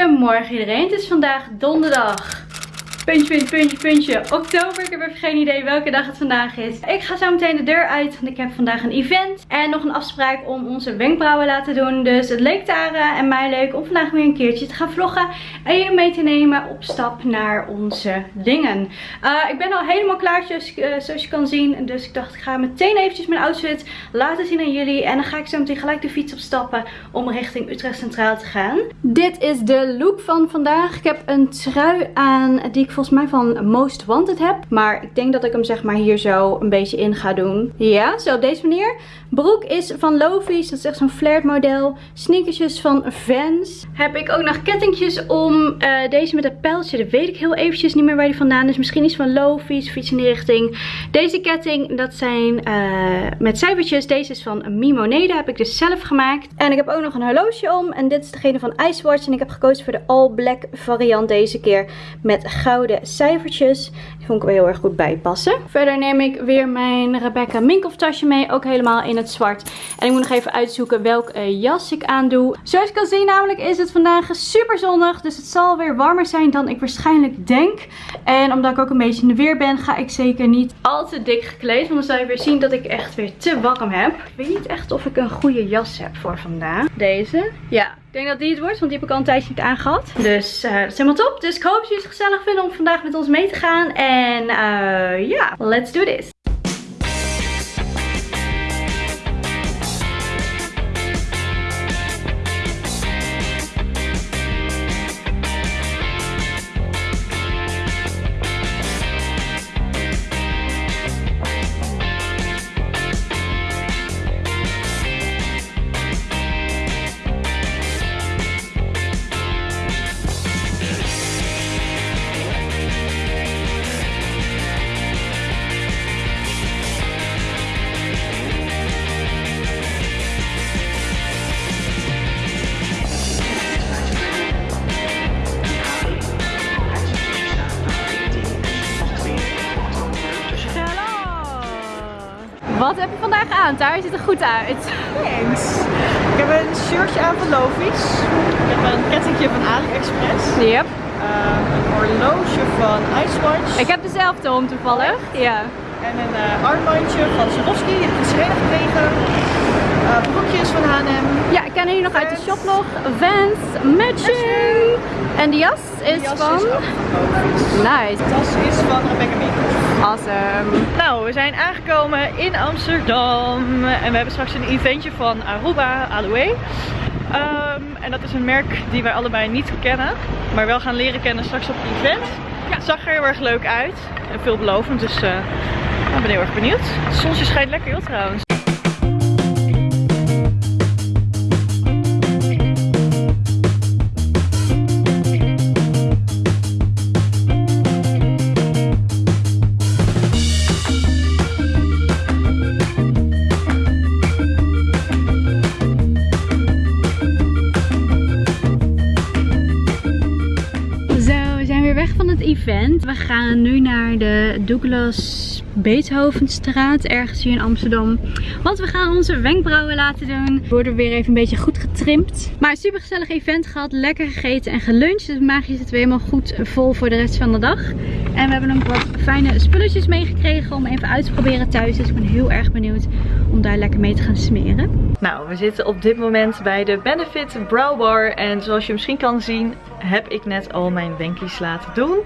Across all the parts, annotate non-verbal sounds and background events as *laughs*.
Goedemorgen iedereen, het is vandaag donderdag Puntje, puntje, puntje, puntje. Oktober. Ik heb even geen idee welke dag het vandaag is. Ik ga zo meteen de deur uit. Want ik heb vandaag een event. En nog een afspraak om onze wenkbrauwen laten doen. Dus het leek Tara en mij leuk om vandaag weer een keertje te gaan vloggen. En jullie mee te nemen op stap naar onze dingen. Uh, ik ben al helemaal klaar uh, zoals je kan zien. Dus ik dacht ik ga meteen eventjes mijn outfit laten zien aan jullie. En dan ga ik zo meteen gelijk de fiets opstappen om richting Utrecht Centraal te gaan. Dit is de look van vandaag. Ik heb een trui aan die ik volgens mij van Most Wanted heb. Maar ik denk dat ik hem zeg maar hier zo een beetje in ga doen. Ja, zo op deze manier. Broek is van Lovies. Dat is echt zo'n flared model. Sneakersjes van Vans. Heb ik ook nog kettingjes om. Uh, deze met een pijltje. Dat weet ik heel eventjes niet meer waar die vandaan is. Misschien iets van Lovies of iets in die richting. Deze ketting, dat zijn uh, met cijfertjes. Deze is van Mimonede. Heb ik dus zelf gemaakt. En ik heb ook nog een horloge om. En dit is degene van Icewatch. En ik heb gekozen voor de all black variant deze keer. Met gouden cijfertjes. Die vond ik wel heel erg goed bijpassen. Verder neem ik weer mijn Rebecca Minkoff tasje mee. Ook helemaal in het zwart. En ik moet nog even uitzoeken welk uh, jas ik aandoe. Zoals je kan zien namelijk is het vandaag super zonnig. Dus het zal weer warmer zijn dan ik waarschijnlijk denk. En omdat ik ook een beetje in de weer ben ga ik zeker niet al te dik gekleed. Want dan zal je weer zien dat ik echt weer te warm heb. Ik weet niet echt of ik een goede jas heb voor vandaag. Deze. Ja, ik denk dat die het wordt, want die heb ik al een tijdje niet aangehad. Dus uh, dat is helemaal top. Dus ik hoop dat jullie het gezellig vinden om vandaag met ons mee te gaan. En uh, ja, let's do this. Wat heb je vandaag aan? Daar ziet er goed uit. Thanks. Ik heb een shirtje aan van Lovies. Ik heb een kettingje van AliExpress. Yep. Uh, een horloge van Icewatch. Ik heb dezelfde om toevallig. Ja. En een uh, armbandje van Swarovski. Die heb ik geschreven gekregen. Uh, broekjes van H&M. Ja, ik ken jullie nog uit de shop nog. Vans, matching. En die jas is jas van? Is ook van nice. De tas is van Rebecca Minkoff. Awesome. Nou, we zijn aangekomen in Amsterdam. En we hebben straks een eventje van Aruba Aloe. Um, en dat is een merk die wij allebei niet kennen. Maar wel gaan leren kennen straks op het event. Ja. Het zag er heel erg leuk uit. En veelbelovend. Dus uh, ik ben heel erg benieuwd. Het zonnetje schijnt lekker heel trouwens. Nu naar de Douglas Beethovenstraat, ergens hier in Amsterdam. Want we gaan onze wenkbrauwen laten doen. We worden weer even een beetje goed getrimd. Maar super gezellig event gehad, lekker gegeten en geluncht. Dus magisch zitten we helemaal goed vol voor de rest van de dag. En we hebben nog wat fijne spulletjes meegekregen om even uit te proberen thuis. Dus ik ben heel erg benieuwd om daar lekker mee te gaan smeren. Nou, we zitten op dit moment bij de Benefit Brow Bar. En zoals je misschien kan zien, heb ik net al mijn wenkies laten doen.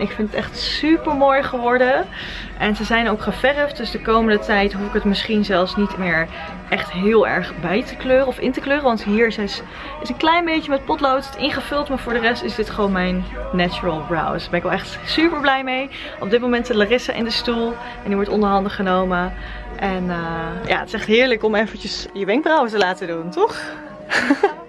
Ik vind het echt super mooi geworden. En ze zijn ook geverfd. Dus de komende tijd hoef ik het misschien zelfs niet meer echt heel erg bij te kleuren of in te kleuren. Want hier is, is een klein beetje met potlood ingevuld. Maar voor de rest is dit gewoon mijn natural brows. Daar ben ik wel echt super blij mee. Op dit moment zit Larissa in de stoel. En die wordt onderhanden genomen. En uh, ja, het is echt heerlijk om eventjes je wenkbrauwen te laten doen, toch? *laughs*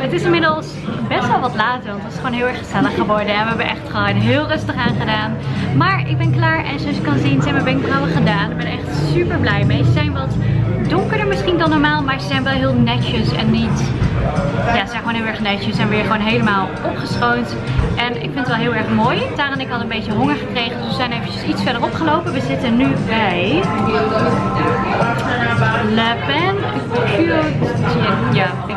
Het is inmiddels best wel wat later, want het is gewoon heel erg gezellig geworden. En we hebben echt gewoon heel rustig aan gedaan. Maar ik ben klaar en zoals je kan zien zijn mijn wenkbrauwen gedaan. Ik ben echt super blij mee. Ze zijn wat donkerder misschien dan normaal, maar ze zijn wel heel netjes en niet, ja, zeg maar gewoon heel erg netjes en weer gewoon helemaal opgeschoond. En ik vind het wel heel erg mooi. Tara en ik hadden een beetje honger gekregen, dus we zijn eventjes iets verderop gelopen. We zitten nu bij Le Pen Ja, ik,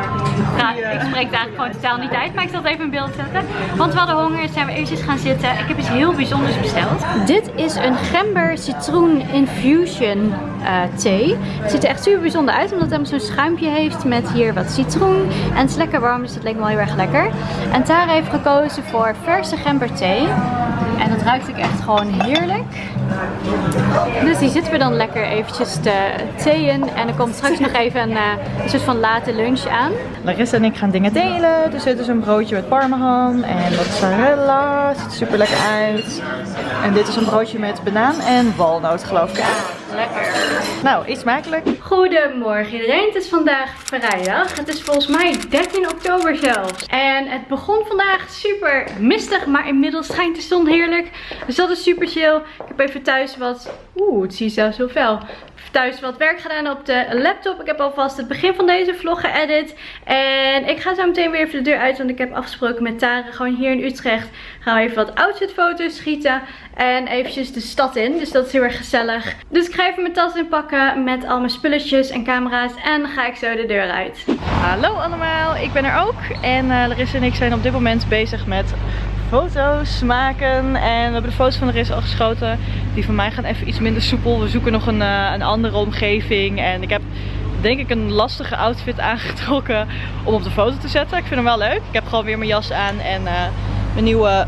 ik spreek daar gewoon totaal niet uit, maar ik zal het even in beeld zetten. Want we hadden honger, zijn we eventjes gaan zitten. Ik heb iets heel bijzonders besteld. Dit is een gember citroen infusion uh, thee. Het ziet er echt super bijzonder uit, omdat het zo'n schuimpje heeft met hier wat citroen. En het is lekker warm, dus dat leek me wel heel erg lekker. En Tara heeft gekozen voor verse gember thee. En dat ruikt ook echt gewoon heerlijk. Dus die zitten we dan lekker eventjes te theeën. En er komt straks nog even een, een soort van late lunch aan. Larissa en ik gaan dingen delen. Dus dit is een broodje met parmesan en mozzarella. Ziet er super lekker uit. En dit is een broodje met banaan en walnoot geloof ik. Lekker. Nou, iets smakelijk. Goedemorgen iedereen. Het is vandaag vrijdag. Het is volgens mij 13 oktober zelfs. En het begon vandaag super mistig, maar inmiddels schijnt de zon heerlijk. Dus dat is super chill. Ik heb even thuis wat... Oeh, het zie je zelfs fel thuis wat werk gedaan op de laptop. Ik heb alvast het begin van deze vlog geëdit. En ik ga zo meteen weer even de deur uit. Want ik heb afgesproken met Tara. Gewoon hier in Utrecht gaan we even wat outfitfoto's schieten. En eventjes de stad in. Dus dat is heel erg gezellig. Dus ik ga even mijn tas inpakken met al mijn spulletjes en camera's. En ga ik zo de deur uit. Hallo allemaal, ik ben er ook. En uh, Larissa en ik zijn op dit moment bezig met foto's maken. En we hebben de foto's van Larissa al geschoten. Die van mij gaan even iets minder soepel. We zoeken nog een, uh, een andere omgeving. En ik heb denk ik een lastige outfit aangetrokken om op de foto te zetten. Ik vind hem wel leuk. Ik heb gewoon weer mijn jas aan en uh, mijn nieuwe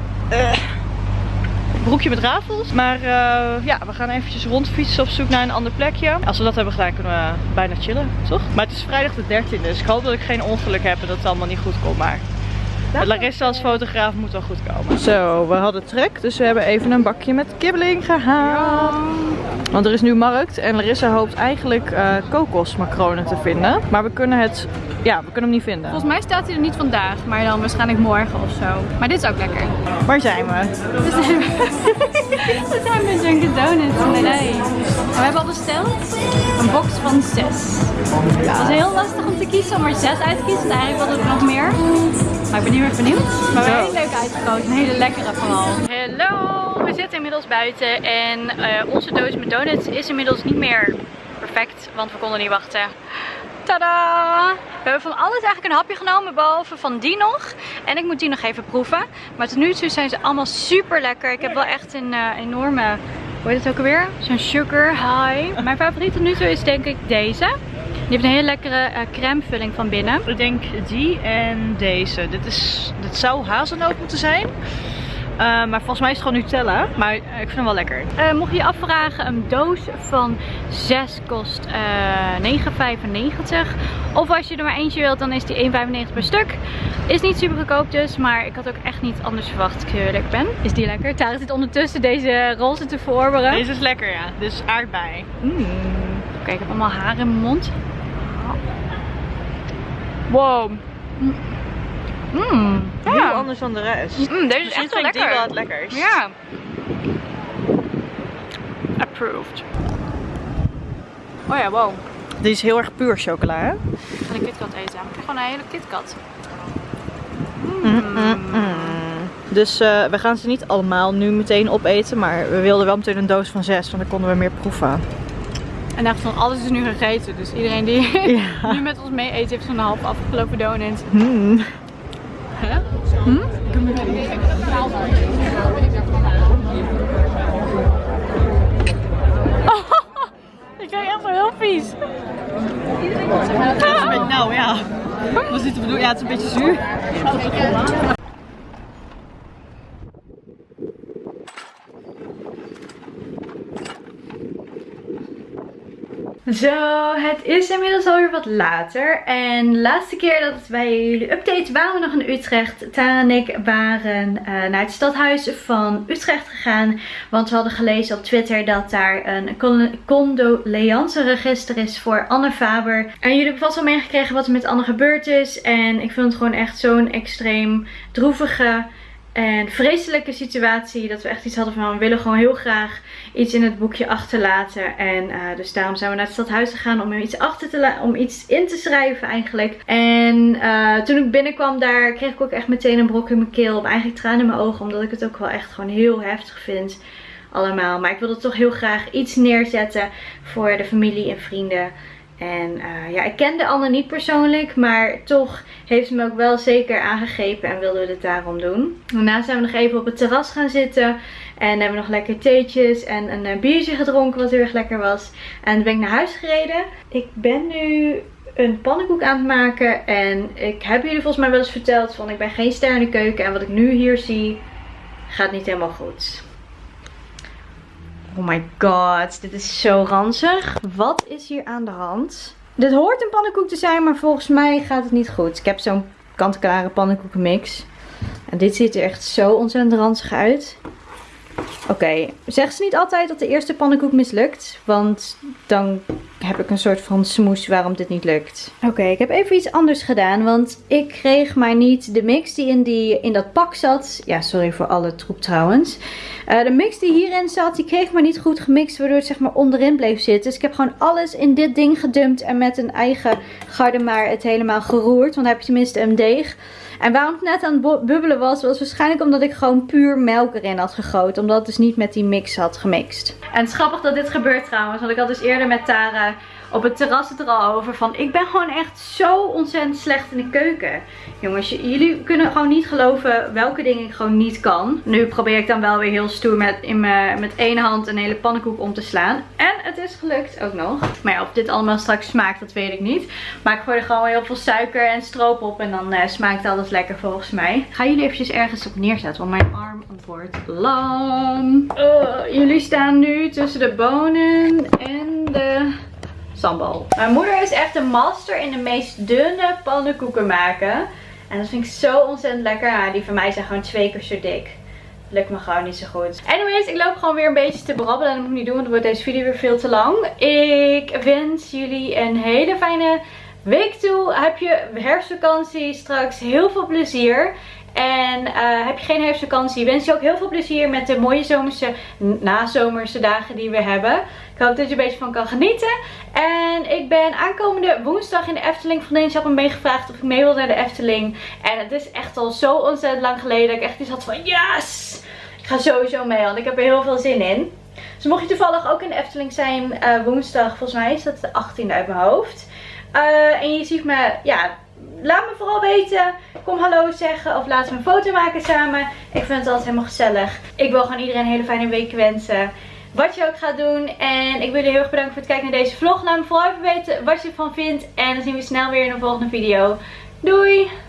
broekje met rafels. Maar uh, ja, we gaan eventjes rondfietsen op zoek naar een ander plekje. Als we dat hebben gedaan kunnen we bijna chillen, toch? Maar het is vrijdag de 13e, dus ik hoop dat ik geen ongeluk heb en dat het allemaal niet goed komt. Maar Larissa als fotograaf moet wel goed komen. Zo, we hadden trek, dus we hebben even een bakje met kibbeling gehaald. Want er is nu markt en Larissa hoopt eigenlijk uh, kokosmacronen te vinden. Maar we kunnen het, ja, we kunnen hem niet vinden. Volgens mij staat hij er niet vandaag, maar dan waarschijnlijk morgen of zo. Maar dit is ook lekker. Waar zijn we? We zijn, *laughs* we zijn met Dunkin Donuts. Nee. We hebben al besteld een box van zes. Ja. Het is heel lastig om te kiezen, om er zes uit te kiezen. Eigenlijk hadden we nog meer. Maar ik ben heel erg benieuwd. Maar we hebben heel leuk uitgekozen. Een hele lekkere vooral. Hallo, we zitten inmiddels buiten. En uh, onze doos met donuts is inmiddels niet meer perfect. Want we konden niet wachten. Tada! We hebben van alles eigenlijk een hapje genomen, behalve van die nog. En ik moet die nog even proeven. Maar tot nu toe zijn ze allemaal super lekker. Ik heb wel echt een uh, enorme, hoe heet het ook alweer? Zo'n sugar high. Mijn favoriet tot nu toe is denk ik deze. Die heeft een hele lekkere uh, crèmevulling van binnen. Ik denk die en deze. Dit, is, dit zou hazelnoot moeten zijn. Uh, maar volgens mij is het gewoon Nutella. Maar uh, ik vind hem wel lekker. Uh, mocht je je afvragen, een doos van 6 kost 9,95. Of als je er maar eentje wilt, dan is die 1,95 per stuk. Is niet super goedkoop dus, maar ik had ook echt niet anders verwacht ik heel eerlijk ben. Is die lekker? Tara zit ondertussen deze roze te verorberen. Deze is lekker ja, dus aardbei. Mm. Oké, okay, ik heb allemaal haar in mijn mond. Wow. Mmm. Ja. Heel anders dan de rest. Mm, deze is echt wel lekker. wel het lekkers. Ja. Approved. Oh ja, wow. Dit is heel erg puur chocola, hè? Ik ga een KitKat eten. Gewoon een hele KitKat. Mm. Mm, dus uh, we gaan ze niet allemaal nu meteen opeten. Maar we wilden wel meteen een doos van zes, want dan konden we meer proeven. En echt van alles is nu gegeten. Dus iedereen die ja. *laughs* nu met ons mee eet heeft zo'n half afgelopen donut. Hmm. Hm? Oh, ik krijg echt wel heel vies. Nou ja, wat is dit te bedoelen? Ja, het is een beetje zuur. Zo, het is inmiddels alweer wat later. En de laatste keer dat bij jullie update waren we nog in Utrecht. Tara en ik waren uh, naar het stadhuis van Utrecht gegaan. Want we hadden gelezen op Twitter dat daar een condoleanceregister is voor Anne Faber. En jullie hebben vast wel meegekregen wat er met Anne gebeurd is. En ik vind het gewoon echt zo'n extreem droevige En vreselijke situatie dat we echt iets hadden van we willen gewoon heel graag iets in het boekje achterlaten. En uh, dus daarom zijn we naar het stadhuis gegaan om iets, achter te om iets in te schrijven eigenlijk. En uh, toen ik binnenkwam daar kreeg ik ook echt meteen een brok in mijn keel. Eigenlijk tranen in mijn ogen omdat ik het ook wel echt gewoon heel heftig vind allemaal. Maar ik wilde toch heel graag iets neerzetten voor de familie en vrienden. En uh, ja, ik kende Anne niet persoonlijk, maar toch heeft ze me ook wel zeker aangegrepen en wilden we het daarom doen. Daarna zijn we nog even op het terras gaan zitten en hebben we nog lekker theetjes en een uh, biertje gedronken wat heel erg lekker was. En toen ben ik naar huis gereden. Ik ben nu een pannenkoek aan het maken en ik heb jullie volgens mij wel eens verteld van ik ben geen ster keuken en wat ik nu hier zie gaat niet helemaal goed. Oh my god, dit is zo ranzig. Wat is hier aan de hand? Dit hoort een pannenkoek te zijn, maar volgens mij gaat het niet goed. Ik heb zo'n kant-klare pannenkoekenmix. En dit ziet er echt zo ontzettend ranzig uit. Oké, zeg ze niet altijd dat de eerste pannenkoek mislukt? Want dan heb ik een soort van smoes waarom dit niet lukt. Oké, ik heb even iets anders gedaan. Want ik kreeg maar niet de mix die in, die, in dat pak zat. Ja, sorry voor alle troep trouwens. Uh, de mix die hierin zat, die kreeg maar niet goed gemixt. Waardoor het zeg maar onderin bleef zitten. Dus ik heb gewoon alles in dit ding gedumpt. En met een eigen garde maar het helemaal geroerd. Want dan heb je tenminste een deeg. En waarom het net aan het bubbelen was, was waarschijnlijk omdat ik gewoon puur melk erin had gegoten. Omdat het dus niet met die mix had gemixt. En het is grappig dat dit gebeurt trouwens. Want ik had dus eerder met Tara op het terras het er al over van ik ben gewoon echt zo ontzettend slecht in de keuken. Jongens, jullie kunnen gewoon niet geloven welke dingen ik gewoon niet kan. Nu probeer ik dan wel weer heel stoer met, in me, met één hand een hele pannenkoek om te slaan. En het is gelukt ook nog. Maar ja, of dit allemaal straks smaakt, dat weet ik niet. Maar ik gooi er gewoon heel veel suiker en stroop op en dan uh, smaakt alles lekker volgens mij. Ik ga jullie eventjes ergens op neerzetten, want mijn arm wordt lam. Uh, jullie staan nu tussen de bonen en de sambal. Mijn moeder is echt een master in de meest dunne pannenkoeken maken. En dat vind ik zo ontzettend lekker. Die van mij zijn gewoon twee keer zo dik. Lukt me gewoon niet zo goed. Anyways, ik loop gewoon weer een beetje te brabbelen. En dat moet ik niet doen, want dan wordt deze video weer veel te lang. Ik wens jullie een hele fijne week toe. Heb je herfstvakantie straks heel veel plezier. En uh, heb je geen herfstvakantie, wens je ook heel veel plezier met de mooie zomerse, nazomerse dagen die we hebben. Ik hoop dat je een beetje van kan genieten. En ik ben aankomende woensdag in de Efteling. Vriendin had me meegevraagd of ik mee wil naar de Efteling. En het is echt al zo ontzettend lang geleden dat ik echt iets had van yes! Ik ga sowieso mee, want ik heb er heel veel zin in. Dus mocht je toevallig ook in de Efteling zijn uh, woensdag, volgens mij is dat de 18e uit mijn hoofd. Uh, en je ziet me, ja, laat me vooral weten. Kom hallo zeggen of laten we een foto maken samen. Ik vind het altijd helemaal gezellig. Ik wil gewoon iedereen een hele fijne week wensen. Wat je ook gaat doen. En ik wil jullie heel erg bedanken voor het kijken naar deze vlog. Laat me vooral even weten wat je ervan vindt. En dan zien we snel weer in een volgende video. Doei!